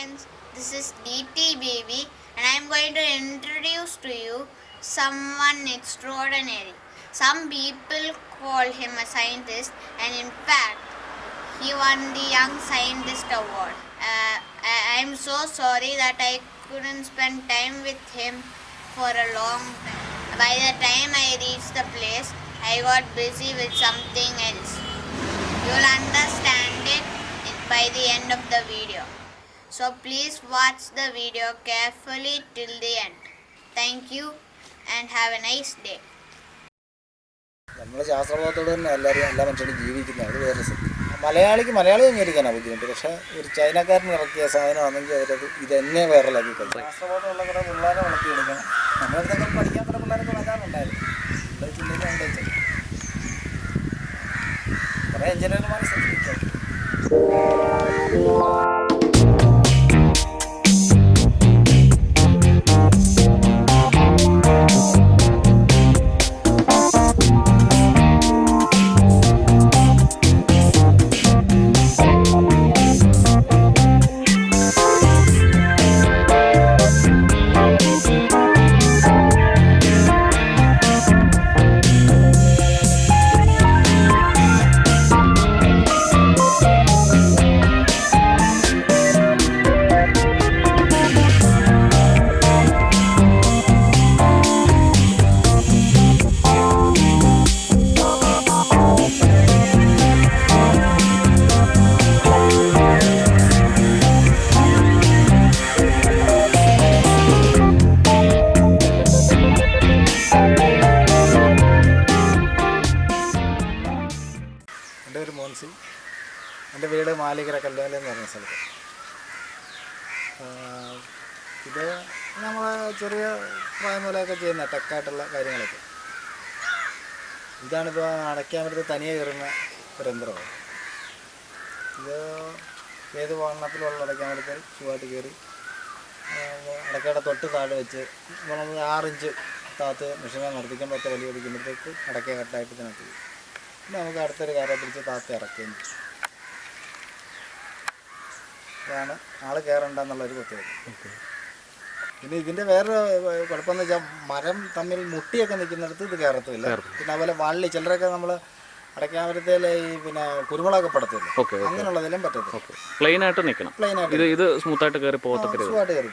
friends, this is DT Baby and I am going to introduce to you someone extraordinary. Some people call him a scientist and in fact he won the Young Scientist Award. Uh, I am so sorry that I couldn't spend time with him for a long time. By the time I reached the place, I got busy with something else. You'll understand it by the end of the video. So please watch the video carefully till the end. Thank you and have a nice day. നമ്മൾ ശാസ്ത്രബോധത്തോടെ തന്നെ എല്ലാവരും എല്ലാ മനുഷ്യരും ജീവിക്കുന്നത് അത് വേറെ സത്യം. മലയാളിക്ക് മലയാളി അംഗീകരിക്കാനാണ് ബുദ്ധിമുട്ട്. പക്ഷേ ഒരു ചൈനക്കാരൻ ഇറക്കിയ സാധനമാണെങ്കിൽ അവരത് ഇതെന്നെ വൈറലാക്കി കളയും. ശാസ്ത്രബോധമുള്ള കുറേ പിള്ളേരെ വളർത്തിയെടുക്കണം. നമ്മളടുത്തൊക്കെ പഠിക്കാൻ കുറേ പിള്ളേരൊക്കെ വെച്ചാൽ കുറേ എഞ്ചിനീയർമാരെ ശ്രദ്ധിക്കാം ചെറിയ പ്രായം മുതലൊക്കെ ചെയ്യുന്ന ടെക്കായിട്ടുള്ള കാര്യങ്ങളൊക്കെ. ഇതാണിപ്പോൾ അടയ്ക്കാൻ പറ്റുന്ന തനിയെ കയറുന്ന ഒരു യന്ത്രമാണ് ഇത് ഏത് വണ്ണത്തിലുള്ള അടയ്ക്കാൻ പറ്റുന്ന സുഖമായിട്ട് കയറി അടക്കയുടെ തൊട്ട് താഴെ വെച്ച് നമ്മൾ ആറിഞ്ച് താത്ത് മെഷീനെ നടത്തിക്കുമ്പോൾ ഒറ്റ വലിയ പിടിക്കുമ്പോഴത്തേക്ക് അടയ്ക്ക കട്ടായിട്ട് ഇതിനകത്ത്. പിന്നെ നമുക്ക് അടുത്തൊരു കാര്യം പിടിച്ച് താത്ത ഇറക്കുകയും ചെയ്യും. ഇതാണ് ആൾ കയറണ്ടെന്നുള്ളൊരു പ്രത്യേകത. പിന്നെ ഇതിന്റെ വേറെ കുഴപ്പമെന്ന് വെച്ചാൽ മരം തമ്മിൽ മുട്ടിയൊക്കെ നിൽക്കുന്നിടത്ത് ഇത് കയറത്തില്ല. പിന്നെ അതുപോലെ വള്ളി ചിലരൊക്കെ നമ്മൾ അടയ്ക്കാമരത്തേൽ ഈ പിന്നെ കുരുമുളകൊക്കെ പടത്തില്ല? അങ്ങനെയുള്ളതെല്ലാം അങ്ങനെയുള്ളതിലും പറ്റത്തില്ല. പ്ലെയിൻ ആയിട്ട് നിൽക്കണം. പ്ലെയിൻ ആയിട്ട് ഇത് ഇത് സ്മൂത്തായിട്ട് കയറി പോകത്തക്ക കയറി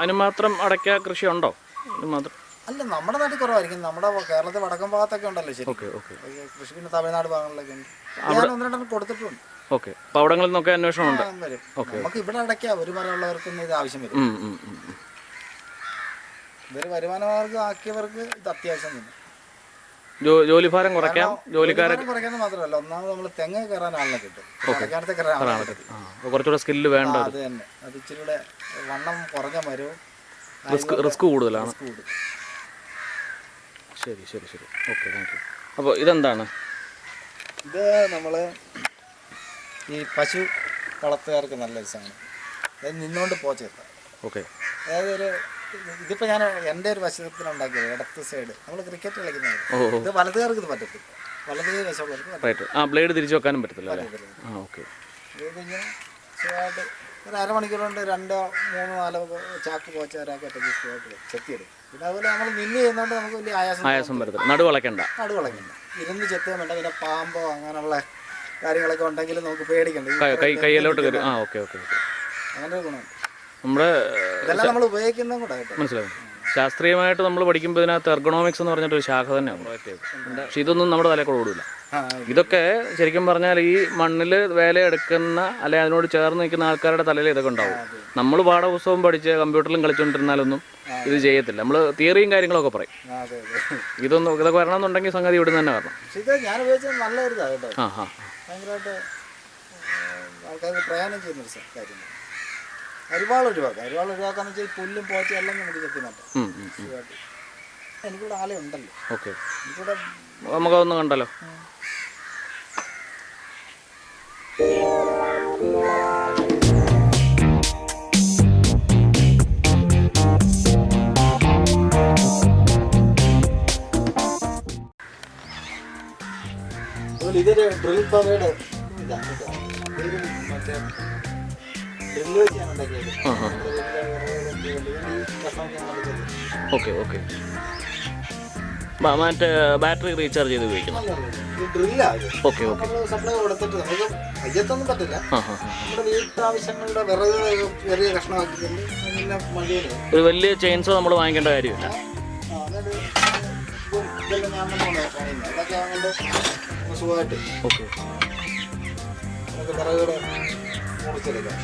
അതിനുമാത്രം അതിന് അടയ്ക്ക കൃഷി ഉണ്ടോ മാത്രം? അല്ല നമ്മുടെ നാട്ടിൽ കുറവായിരിക്കും. നമ്മുടെ കേരളത്തിൽ വടക്കൻ ഭാഗത്തൊക്കെ ഉണ്ടല്ലോ ശരി കൃഷി പിന്നെ തമിഴ്നാട് ഭാഗങ്ങളിലൊക്കെ ഉണ്ട്. ഞാൻ ഒന്ന് രണ്ടെണ്ണം കൊടുത്തിട്ടുണ്ട്. ഓക്കെ. അപ്പൊ അവിടങ്ങളിൽ നിന്നൊക്കെ അന്വേഷണം ഉണ്ട്. വരും. നമുക്ക് ഇവിടെ അടയ്ക്കാം. ഒരു മരമുള്ളവർക്കൊന്നും ഇത് ആവശ്യം വരും. ഇതൊരു വരുമാന മാർഗം ആക്കിയവർക്ക് ഇത് അത്യാവശ്യം തന്നെ. ജോലിഭാരം കുറയ്ക്കാം? ജോലിക്കാരെ കുറയ്ക്കാൻ മാത്രമല്ല ഒന്നാമത് നമ്മൾ തെങ്ങ് കയറാൻ ആളിനെ കിട്ടും. കയറാൻ ആളിനെ കുറച്ചുകൂടെ സ്കില്ല് വേണ്ട അത്. തന്നെ. അത് ഇച്ചിരി കൂടെ വണ്ണം കുറഞ്ഞ മരവും റിസ്ക് റിസ്ക് കൂടുതലാണ്. ശരി ശരി ശരി. ഓക്കെ താങ്ക് യു അപ്പോൾ ഇതെന്താണ്? ഇത് നമ്മൾ ഈ പശു വളർത്തുകാർക്ക് നല്ല രസമാണ് നിന്നോണ്ട് നിന്നുകൊണ്ട് പോച്ചെത്താം ഓക്കെ. അതായത് ഒരു ഇതിപ്പോൾ ഞാൻ എന്റെ ഒരു വശത്തിലുണ്ടാക്കിയത് ഇടത്ത് സൈഡ് നമ്മൾ ക്രിക്കറ്റ് കളിക്കുന്നത് ഇത് വലതുകാർക്ക് ഇത് പറ്റത്തില്ല. വലത് വശമുള്ളവർക്ക് ആ ബ്ലേഡ് തിരിച്ചു വെക്കാനും പറ്റത്തില്ല ആ ഓക്കെ. ഇത് ഇങ്ങനെ സുഖമായിട്ട് ഒരു അരമണിക്കൂർ കൊണ്ട് രണ്ടോ മൂന്നോ നാലോ ചാക്ക് പോച്ച ഒരാൾക്ക് ഒറ്റയ്ക്ക് സുഖമായിട്ട് ചെത്തിയെടുക്കും പിന്നെ അതുപോലെ നമ്മൾ നിന്ന് ചെയ്യുന്നതുകൊണ്ട് നമുക്ക് വലിയ ആയാസം ആയാസം വരത്തില്ല. നടു വളയ്ക്കണ്ട നടുവളക്കണ്ട ഇരുന്ന് ചെത്തുക വേണ്ട. പിന്നെ പാമ്പോ അങ്ങനെയുള്ള കാര്യങ്ങളൊക്കെ ഉണ്ടെങ്കിൽ നമുക്ക് പേടിക്കണ്ട. കയ്യിലോട്ട് കയറി ആ ഓക്കെ ഓക്കെ ഓക്കെ. അങ്ങനെ നമ്മുടെ ഇതെല്ലാം നമ്മൾ ഉപയോഗിക്കുന്നതും കൂടെ കേട്ടോ. മനസ്സിലാവും ശാസ്ത്രീയമായിട്ട് നമ്മൾ പഠിക്കുമ്പോൾ ഇതിനകത്ത് എർഗണോമിക്സ് എന്ന് പറഞ്ഞിട്ട് ഒരു ശാഖ തന്നെയാണ്. പക്ഷെ ഇതൊന്നും നമ്മുടെ തലയിൽ കൂടെ ഓടില്ല ഇതൊക്കെ ശരിക്കും പറഞ്ഞാൽ ഈ മണ്ണിൽ വേലയെടുക്കുന്ന അല്ലെ അതിനോട് ചേർന്ന് നിൽക്കുന്ന ആൾക്കാരുടെ തലയിൽ ഇതൊക്കെ ഉണ്ടാവും. നമ്മൾ പാഠപുസ്തകം പഠിച്ച് കമ്പ്യൂട്ടറിലും കളിച്ചുകൊണ്ടിരുന്നാലൊന്നും ഇത് ചെയ്യത്തില്ല. നമ്മൾ തിയറിയും കാര്യങ്ങളൊക്കെ പറയും. അതെ അതെ. ഇതൊന്നും ഇതൊക്കെ വരണമെന്നുണ്ടെങ്കിൽ സംഗതി ഇവിടുന്ന് തന്നെ വരണം. ആ ആ. ഭയങ്കരമായിട്ട് ആൾക്കാർക്ക് പ്രയാണം ചെയ്യുന്നൊരു കാര്യമാണ്. അരിവാൾ ഒഴിവാക്കാം അരിവാൾ ഒഴിവാക്കാന്ന് വെച്ചാൽ പുല്ലും പോച്ചും എല്ലാം നമുക്ക് ചെത്തി മാറ്റാം എനിക്കിവിടെ ആലയുണ്ടല്ലോ. ഓക്കെ. എനിക്കിവിടെ നമുക്കതൊന്ന് കണ്ടല്ലോ അതുപോലെ ഇതൊരു ഡ്രിൽ പവയുടെ ഇതാണ്. ഇതൊരു മറ്റേ ഡ്രില്ല് വെച്ചാണ് ഉണ്ടാക്കിയത്. ഓക്കെ ഓക്കെ മറ്റേ ബാറ്ററി റീചാർജ് ചെയ്ത് ഉപയോഗിക്കണം ഓക്കെ ഓക്കെ. സപ്ലൈ കൊടുത്തിട്ട് നമുക്ക് അയ്യത്തൊന്നും പറ്റില്ല. നമ്മുടെ വീട്ടാവശ്യങ്ങളുടെ വിറക് ചെറിയ കഷ്ണമാക്കിയിട്ടുണ്ട് പിന്നെ ഒരു വലിയ ചെയിൻസോ നമ്മൾ വാങ്ങിക്കേണ്ട കാര്യമില്ല. ഇതെല്ലാം ഞാൻ പണിയുന്നത് അതൊക്കെ ആകുമ്പോൾ സുഖമായിട്ട് ഓക്കെ. നമുക്ക് വിറകുകൾ മുറിച്ചെടുക്കാം.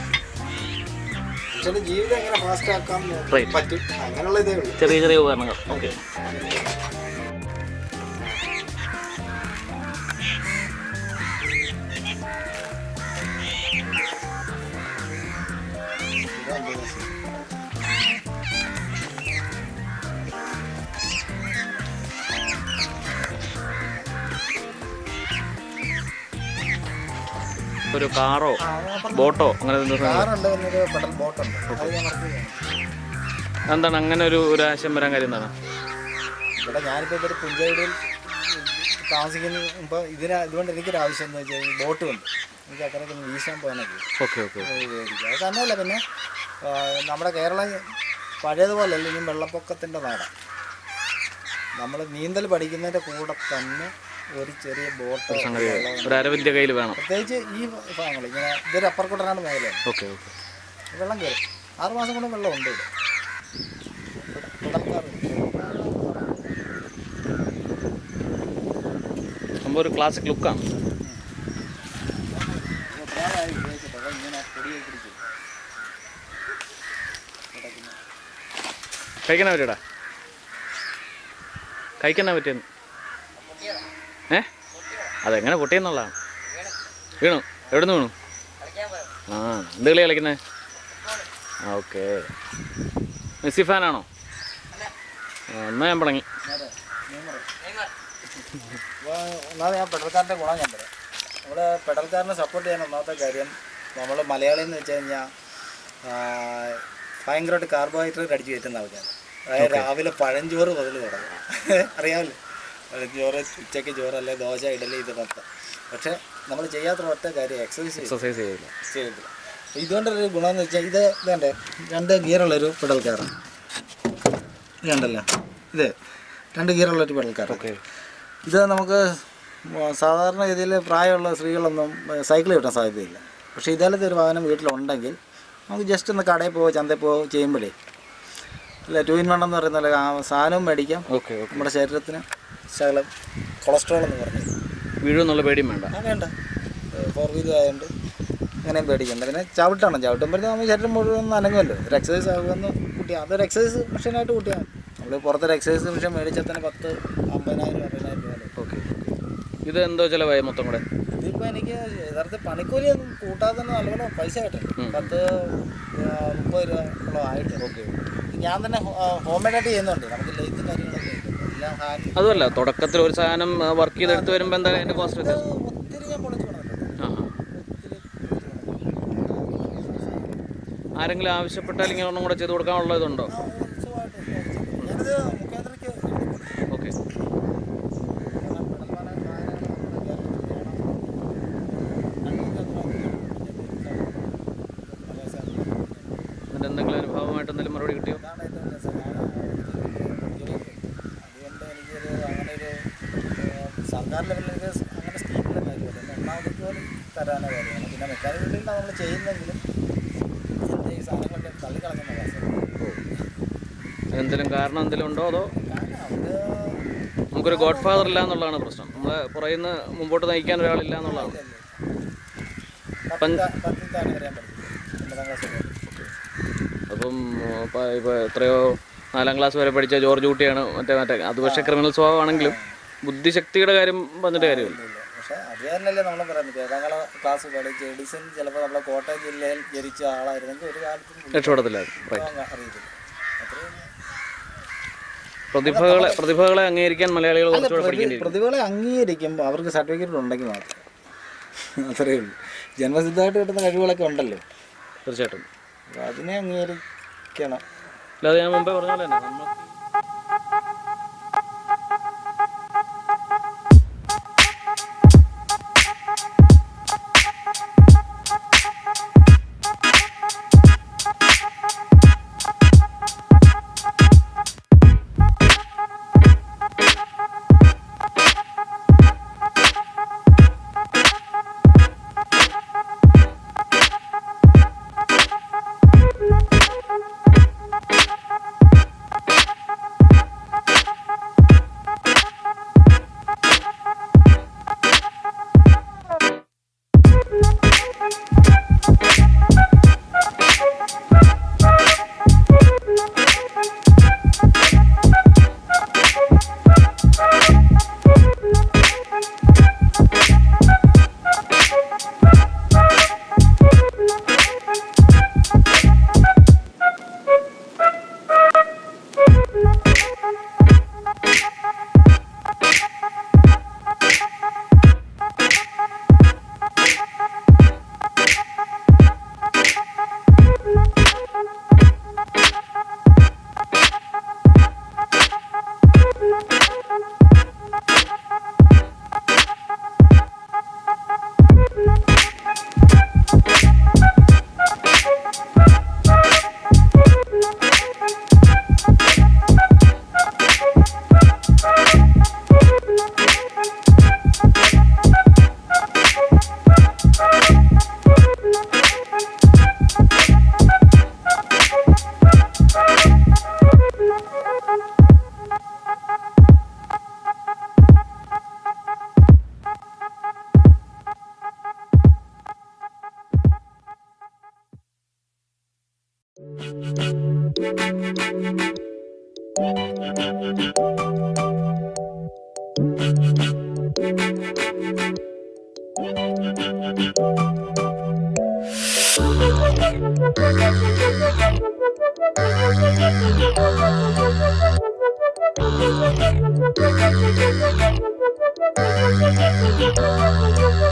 പക്ഷേ ജീവിതം എങ്ങനെ ഫാസ്റ്റ് ആക്കാൻ. പറ്റും? അങ്ങനെയുള്ള ഇതേ ഉള്ളൂ. ചെറിയ ചെറിയ ഉപകരണങ്ങൾ. ഓക്കെ. ഒരു കാറോ ബോട്ടോ അങ്ങനെ എന്താണ് അങ്ങനെ ഒരു ഒരു ആശയം വരാൻ കാര്യം എന്താണ്? ഇവിടെ ഞാനിപ്പോൾ ഇവിടെ പുഞ്ചയിടയിൽ താമസിക്കുന്ന ഇപ്പോൾ ഇതിന് ഇതുകൊണ്ട് എനിക്കൊരു ആവശ്യം എന്ന് വെച്ചാൽ ബോട്ട് കൊണ്ട് എനിക്ക് അക്കറൊക്കെ ഒന്ന് വീശാൻ പോകാനൊക്കെ. ഓക്കെ ഓക്കെ അത് തന്നെയല്ല പിന്നെ നമ്മുടെ കേരളം പഴയതുപോലെ അല്ല ഇനി വെള്ളപ്പൊക്കത്തിന്റെ നാടാണ് നമ്മൾ നീന്തൽ പഠിക്കുന്നതിന്റെ കൂടെ തന്നെ ഒരു ചെറിയ ബോട്ട് സംഗതി ഒരു അരവിന്റെ കയ്യിൽ വേണം. പ്രത്യേകിച്ച് ഈ ഭാഗങ്ങൾ ഇങ്ങനെ ഇതൊരു അപ്പർക്കുട്ടനാട് മേഖലയാണ് ഓക്കെ ഓക്കെ. വെള്ളം കയറും. ആറ് മാസം കൊണ്ട് വെള്ളം ഉണ്ട് ഇവിടെ. സംഭവം ഒരു ക്ലാസിക് ലുക്കാണ് കഴിക്കണ പറ്റിയടാ കഴിക്കണ പറ്റിയെന്ന്. ഏ? അതെങ്ങനെ പൊട്ടിയെന്നുള്ളതാണ്. വീണു. എവിടെ നിന്ന് വീണു? ആ എന്ത് കളി കളിക്കുന്നത് ഓക്കെ. മെസ്സി ഫാനാണോ? എന്നാ ഞാൻ. അപ്പോൾ ഒന്നാമത് ഞാൻ പെടൽക്കാരന്റെ ഗുണം ഞാൻ പറയാം. നമ്മൾ പെടൽക്കാരനെ സപ്പോർട്ട് ചെയ്യാൻ ഒന്നാമത്തെ കാര്യം നമ്മൾ മലയാളി എന്ന് വെച്ച് കഴിഞ്ഞാൽ ഭയങ്കരമായിട്ട് കാർബോഹൈഡ്രേറ്റ് അടിച്ച് കയറ്റുന്ന ആൾക്കാർ അതായത് രാവിലെ പഴഞ്ചോറ് മുതൽ തുടങ്ങും. അറിയാമല്ലോ? പഴഞ്ചോറ് ഉച്ചയ്ക്ക് ചോറ് അല്ലെ ദോശ ഇഡലി ഇത് മൊത്തം പക്ഷേ നമ്മൾ ചെയ്യാത്ത ഒറ്റ കാര്യം എക്സസൈസ് എക്സസൈസ് ചെയ്യില്ല ചെയ്തില്ല ഒരു ഗുണം ഗുണമെന്ന് വെച്ചാൽ ഇത് ഇതേണ്ടേ? രണ്ട് ഗിയറുള്ളൊരു പെടൽക്കാരാണ് ഇത് കണ്ടല്ലോ? ഇത് രണ്ട് ഗിയറുള്ളൊരു പെടൽക്കാർ ഓക്കെ ഇത് നമുക്ക് സാധാരണ ഗതിയിൽ പ്രായമുള്ള സ്ത്രീകളൊന്നും സൈക്കിൾ കിട്ടാൻ സാധ്യതയില്ല. പക്ഷേ ഇതേലത്തെ ഒരു വാഹനം വീട്ടിലുണ്ടെങ്കിൽ നമുക്ക് ജസ്റ്റ് ഒന്ന് കടയിൽ പോവോ ചന്തയിൽ പോവോ ചെയ്യുമ്പോഴേ അല്ല ടു ഇൻ വൺ എന്ന് പറയുന്ന പോലെ സാധനവും മേടിക്കാം. നമ്മുടെ ശരീരത്തിന്. ശകലം കൊളസ്ട്രോൾ എന്ന് പറഞ്ഞത് വീഴുമെന്നുള്ള പേടിയും വേണ്ട. ആ വേണ്ട. ഫോർ വീലർ ആയതുകൊണ്ട് അങ്ങനെയും പേടിക്കണ്ട. പിന്നെ ചവിട്ടാണ്. ചവിട്ടും പറഞ്ഞാൽ നമ്മൾ ശരീരം മുഴുവൻ ഒന്ന് അനങ്ങുമല്ലോ. ഒരു എക്സസൈസ് ആകുമെന്ന് കുട്ടി അതൊരു എക്സസൈസ് മെഷീനായിട്ട് കൂട്ടിയാൽ നമ്മൾ പുറത്തൊരു എക്സസൈസ് മെഷീൻ മേടിച്ചാൽ തന്നെ പത്ത് അമ്പതിനായിരം അറുപതിനായിരം രൂപ. ഓക്കെ. ഇത് എന്തോ ചിലവായി മൊത്തം കൂടെ? ഇതിപ്പോൾ എനിക്ക് യഥാർത്ഥത്തിൽ പണിക്കൂലിയൊന്നും കൂട്ടാതെ തന്നെ നല്ലപോലെ പൈസ കിട്ടും. പത്ത് മുപ്പത് രൂപ ആയിട്ട് ഓക്കെ. ഞാൻ തന്നെ ഹോം മെയ്ഡായിട്ട് ചെയ്യുന്നുണ്ട്. നമുക്ക് ലൈറ്റ് ഹാൻഡ് അതുമല്ല തുടക്കത്തിൽ ഒരു സാധനം വർക്ക് ചെയ്തെടുത്ത് വരുമ്പോൾ എന്താ അതിന്റെ കോസ്റ്റ് വ്യത്യാസം. ആരെങ്കിലും ആവശ്യപ്പെട്ടാൽ ഇങ്ങനെ ഒന്നും കൂടെ ചെയ്ത് കൊടുക്കാനുള്ള ഇതുണ്ടോ? ഓക്കെ. എന്തെങ്കിലും അനുഭവമായിട്ട് എന്തെങ്കിലും മറുപടി കിട്ടിയോ അതുകൊണ്ട് എനിക്കൊരു അങ്ങനെ ഒരു സർക്കാർ ലെവലിലേക്ക് അങ്ങനെ സ്കീമിലെ കാര്യമല്ല എണ്ണാമതിക്ക് പോലും തരാനോ കാര്യമാണ്. പിന്നെ മെക്കാനിക് ഫീൽഡിലാണ് നമ്മൾ ചെയ്യുന്നെങ്കിലും എന്താ ഈ സാധനങ്ങളൊക്കെ തള്ളിക്കളഞ്ഞ എന്തെങ്കിലും കാരണം എന്തെങ്കിലും ഉണ്ടോ അതോ? നമുക്കൊരു ഗോഡ് ഫാദർ ഇല്ല എന്നുള്ളതാണ് പ്രശ്നം. നമ്മൾ നിന്ന് മുമ്പോട്ട് നയിക്കാൻ ഒരാളില്ല എന്നുള്ളതാണ്. അപ്പം ഇപ്പോൾ എത്രയോ നാലാം ക്ലാസ് വരെ പഠിച്ച ജോർജ് കുട്ടിയാണ് മറ്റേ മറ്റേ അത് പക്ഷേ ക്രിമിനൽ സ്വഭാവമാണെങ്കിലും ബുദ്ധിശക്തിയുടെ കാര്യം പറഞ്ഞിട്ട് കാര്യമില്ല. പക്ഷെ അത് തന്നെയല്ലേ നമ്മൾ പറയുന്നത്? ഏഴാം ക്ലാസ് പഠിച്ച് എഡിസൺ ചിലപ്പോൾ നമ്മളെ കോട്ടയം ജില്ലയിൽ ജനിച്ച ആളായിരുന്നെങ്കിൽ ഒരു കാലത്തും രക്ഷപ്പെടത്തില്ലായിരുന്നു. അങ്ങ് അറിയത്തില്ല. പ്രതിഭകളെ പ്രതിഭകളെ അംഗീകരിക്കാൻ മലയാളികൾ പ്രതിഭകളെ അംഗീകരിക്കുമ്പോൾ അവർക്ക് സർട്ടിഫിക്കറ്റ് ഉണ്ടെങ്കിൽ മാത്രം. അത്രയേ ഉള്ളൂ. ജന്മസിദ്ധമായിട്ട് കിട്ടുന്ന കഴിവുകളൊക്കെ ഉണ്ടല്ലോ. തീർച്ചയായിട്ടും. അതിനെ അംഗീകരിക്കണം. അല്ലാതെ ഞാൻ മുമ്പേ പറഞ്ഞ പോലെ തന്നെ നമ്മൾ അല്ല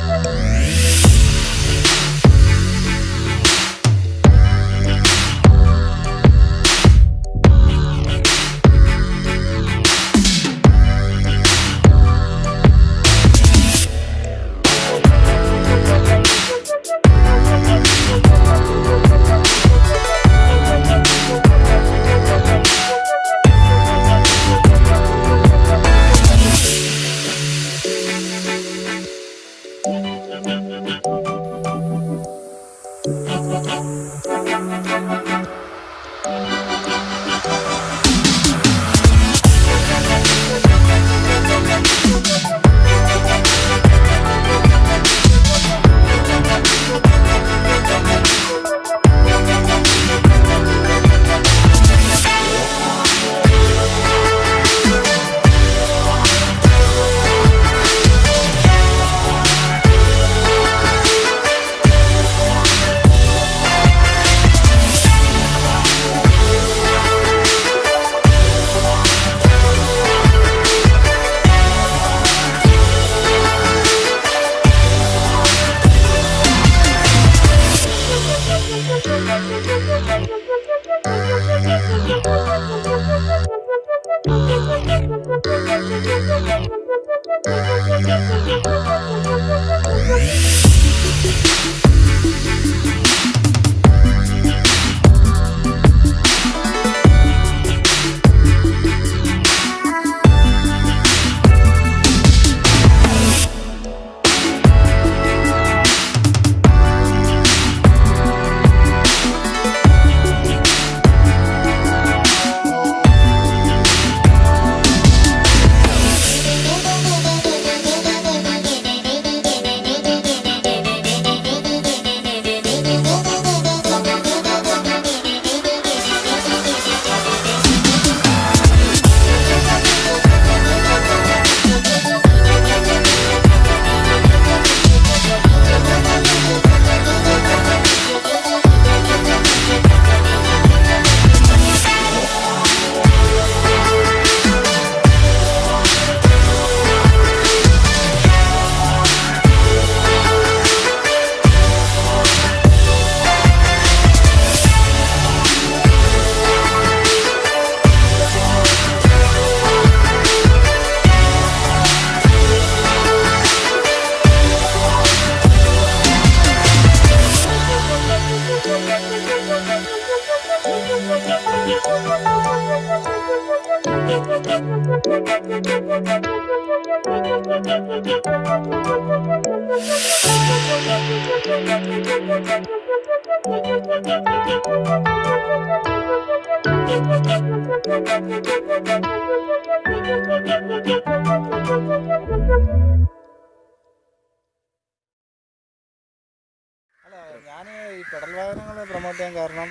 ഞാൻ ഈ പെടൽ വാഹനങ്ങൾ പ്രൊമോട്ട് ചെയ്യാൻ കാരണം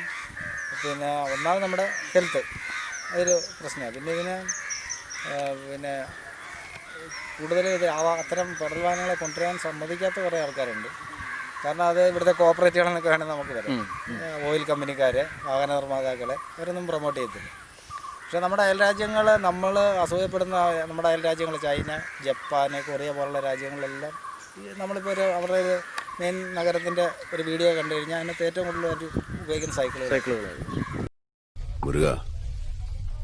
പിന്നെ ഒന്നാമത് നമ്മുടെ ഹെൽത്ത് അതൊരു പ്രശ്നമാണ്. പിന്നെ ഇതിന് പിന്നെ കൂടുതൽ ഇത് അത്തരം പെഡൽ വാഹനങ്ങളെ കൊണ്ടുവരാൻ സമ്മതിക്കാത്ത കുറേ ആൾക്കാരുണ്ട്. കാരണം അത് ഇവിടുത്തെ കോപ്പറേറ്റീവുകളൊക്കെ വേണമെങ്കിൽ നമുക്ക് വരാം ഓയിൽ കമ്പനിക്കാർ വാഹന നിർമ്മാതാക്കളെ അവരൊന്നും പ്രൊമോട്ട് ചെയ്യത്തില്ല. പക്ഷേ നമ്മുടെ അയൽ രാജ്യങ്ങൾ നമ്മൾ അസൂയപ്പെടുന്ന നമ്മുടെ അയൽ രാജ്യങ്ങൾ ചൈന ജപ്പാൻ കൊറിയ പോലുള്ള രാജ്യങ്ങളിലെല്ലാം നമ്മളിപ്പോൾ ഒരു അവരുടെ ഒരു മെയിൻ നഗരത്തിന്റെ ഒരു വീഡിയോ കണ്ടു കഴിഞ്ഞാൽ അതിനകത്ത് ഏറ്റവും കൂടുതൽ ഉപയോഗിക്കുന്ന സൈക്കിളുകൾ സൈക്കിളുകളായിരുന്നു പാർട്ടി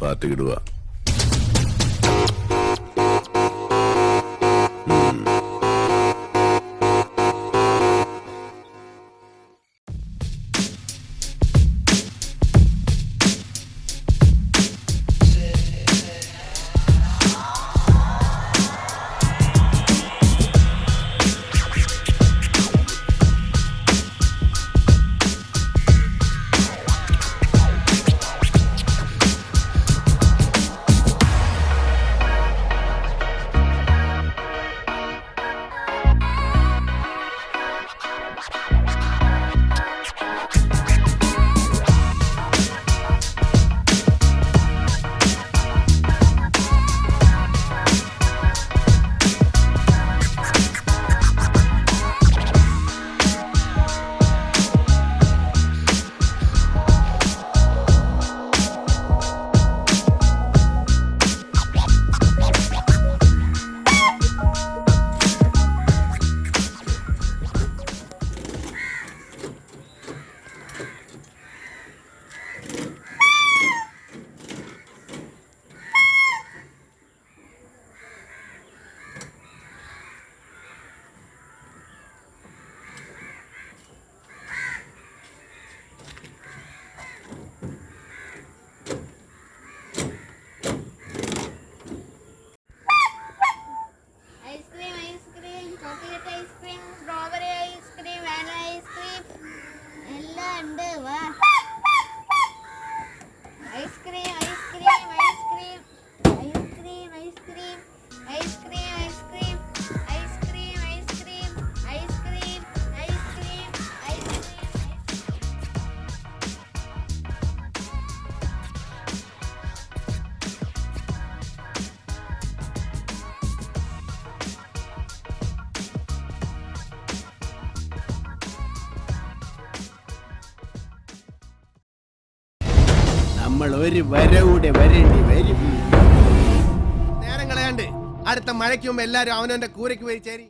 പാത്തിക്കിടുക Thank you. ഒരു വരവൂടെ വരേണ്ടി വരും. നേരം കളയാണ്ട് അടുത്ത മഴയ്ക്ക് എല്ലാരും അവനവന്റെ കൂരയ്ക്ക് പോയി ചേരി.